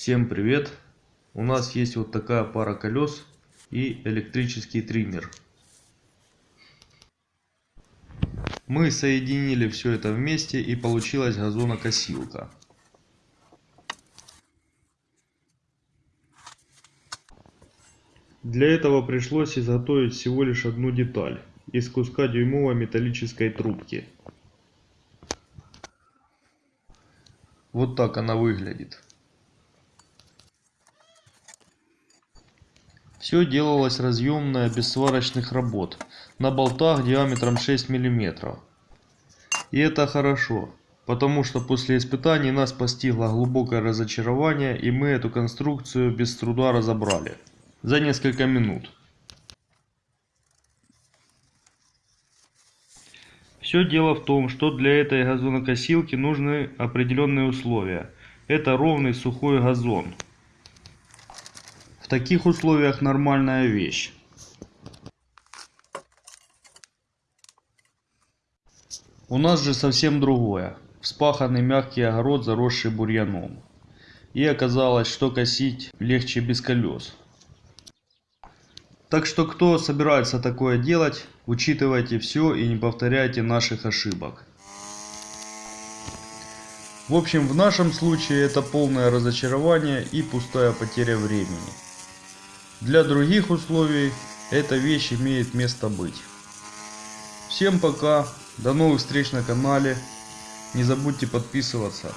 Всем привет! У нас есть вот такая пара колес и электрический триммер. Мы соединили все это вместе и получилась газонокосилка. Для этого пришлось изготовить всего лишь одну деталь из куска дюймовой металлической трубки. Вот так она выглядит. Все делалось разъемное без сварочных работ, на болтах диаметром 6 мм. И это хорошо, потому что после испытаний нас постигло глубокое разочарование и мы эту конструкцию без труда разобрали. За несколько минут. Все дело в том, что для этой газонокосилки нужны определенные условия. Это ровный сухой газон таких условиях нормальная вещь. У нас же совсем другое. Вспаханный мягкий огород, заросший бурьяном. И оказалось, что косить легче без колес. Так что кто собирается такое делать, учитывайте все и не повторяйте наших ошибок. В общем, в нашем случае это полное разочарование и пустая потеря времени. Для других условий эта вещь имеет место быть. Всем пока, до новых встреч на канале. Не забудьте подписываться.